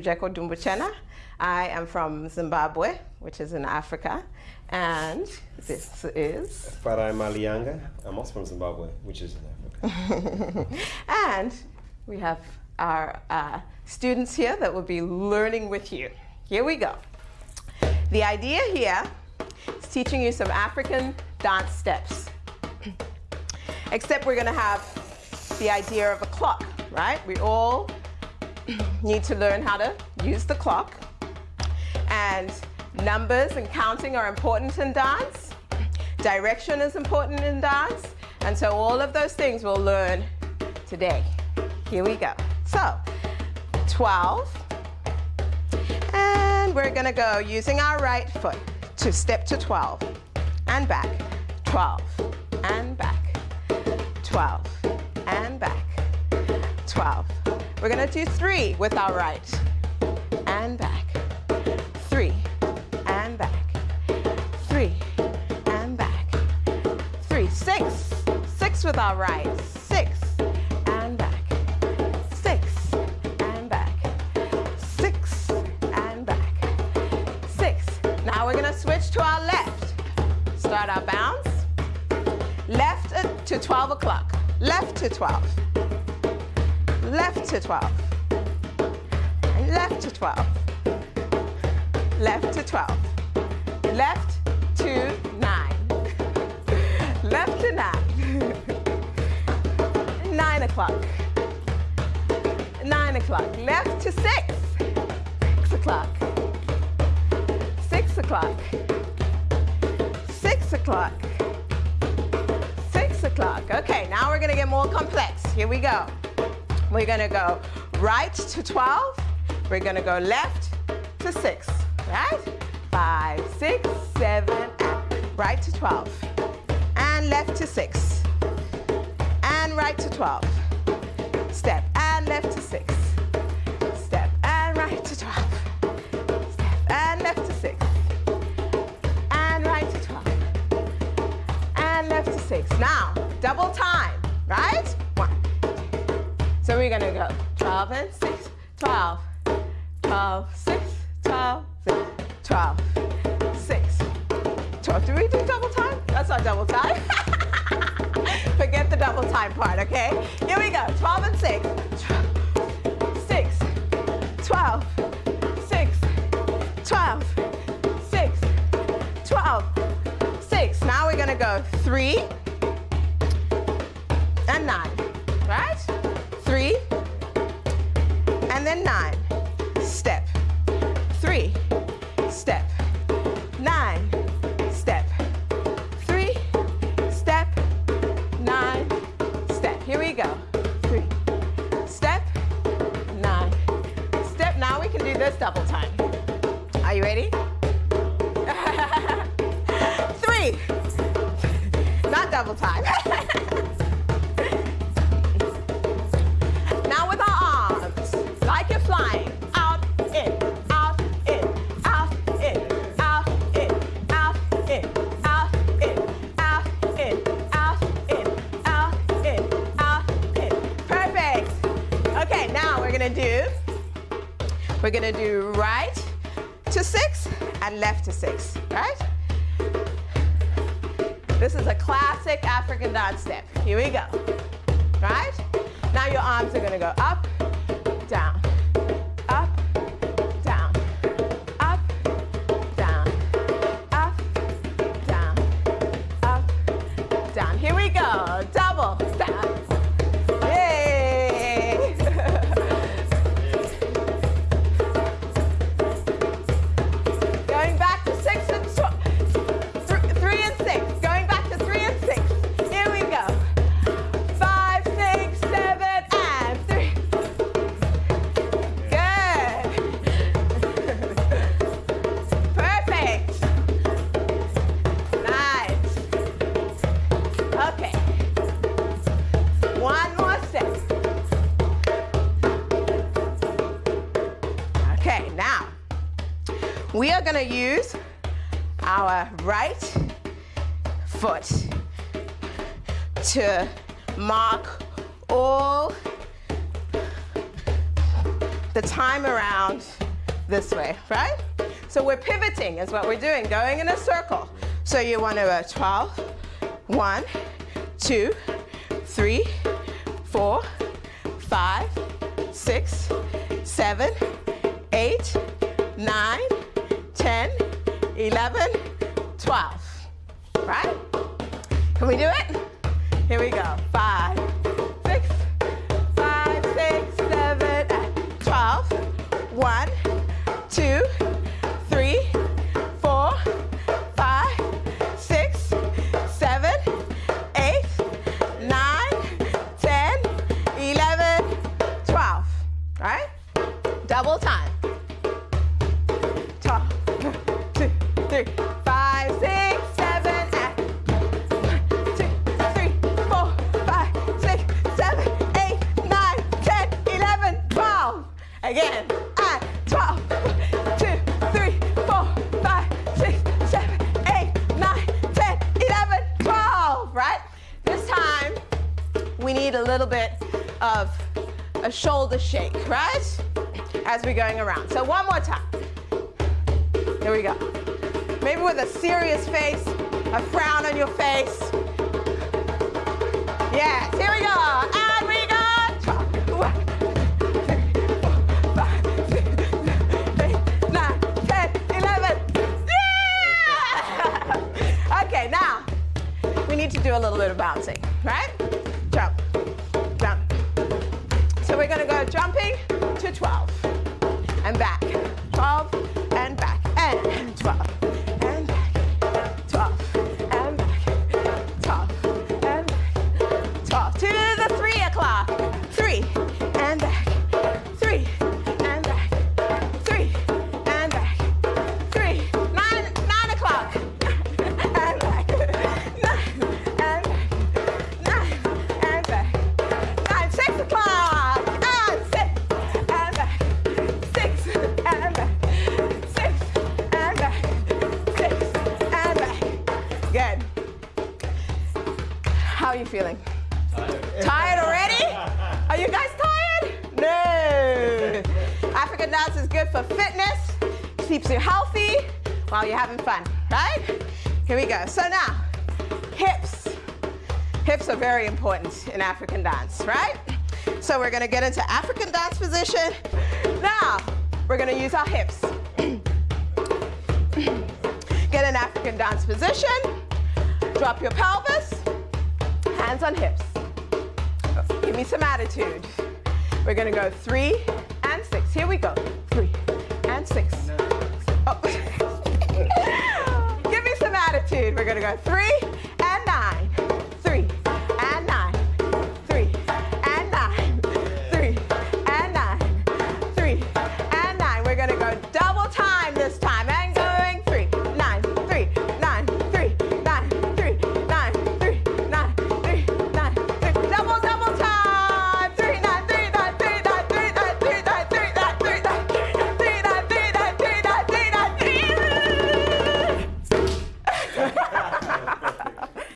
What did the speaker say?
Jeko Dumbuchena. I am from Zimbabwe, which is in Africa, and this is... Farai Malianga. I'm also from Zimbabwe, which is in Africa. and we have our uh, students here that will be learning with you. Here we go. The idea here is teaching you some African dance steps. Except we're going to have the idea of a clock, right? We all need to learn how to use the clock. And numbers and counting are important in dance. Direction is important in dance. And so all of those things we'll learn today. Here we go. So, 12. And we're gonna go using our right foot to step to 12 and back, 12 and back, 12 and back, 12. We're gonna do three with our right. And back, three. And back, three. And back, three, six, six with our right, six. And back, six. And back, six. And back, six. Now we're gonna switch to our left. Start our bounce. Left to 12 o'clock. Left to 12 left to 12, left to 12, left to 12, left to 9, left to 9, 9 o'clock, 9 o'clock, left to 6, 6 o'clock, 6 o'clock, 6 o'clock, 6 o'clock. Okay, now we're going to get more complex. Here we go. We're gonna go right to 12. We're gonna go left to six, right? Five, six, seven, right to 12. And left to six. And right to 12. Step and left to six. Step and right to 12. Step and left to six. And right to 12. And left to six. Now, double time, we're gonna go? 12 and 6, 12, 12, 6, 12, 6, 12, 6, 12. Do we do double time? That's not double time. Forget the double time part, okay? Here we go, 12 and 6, 6, 12, 6, 12, 6, 12, 6. Now we're gonna go 3 and then nine. Step, three, step, nine, step, three, step, nine, step. Here we go. Three, step, nine, step. Now we can do this double time. Are you ready? three, not double time. We're gonna do right to six and left to six, right? This is a classic African dance step. Here we go, right? Now your arms are gonna go up, down, we are going to use our right foot to mark all the time around this way, right? So we're pivoting is what we're doing, going in a circle. So you want to go 12, 1, 2, 3, 4, 5, 6, 7, 8, 9, 10, 11, 12. Right? Can we do it? Again. And 12. Two, three, four, five, six, seven, eight, nine, 10, 11, 12. Right? This time, we need a little bit of a shoulder shake, right? As we're going around. So one more time. Here we go. Maybe with a serious face, a frown on your face. Yes, here we go. Bit of bouncing, right? Jump, jump. So we're gonna go jumping to 12 and back, you feeling? Tired already? Are you guys tired? No. African dance is good for fitness, keeps you healthy while you're having fun, right? Here we go. So now, hips. Hips are very important in African dance, right? So we're gonna get into African dance position. Now, we're gonna use our hips. Get an African dance position. Drop your pelvis. Hands on hips. Give me some attitude. We're gonna go three and six. Here we go. Three and six. Oh. Give me some attitude. We're gonna go three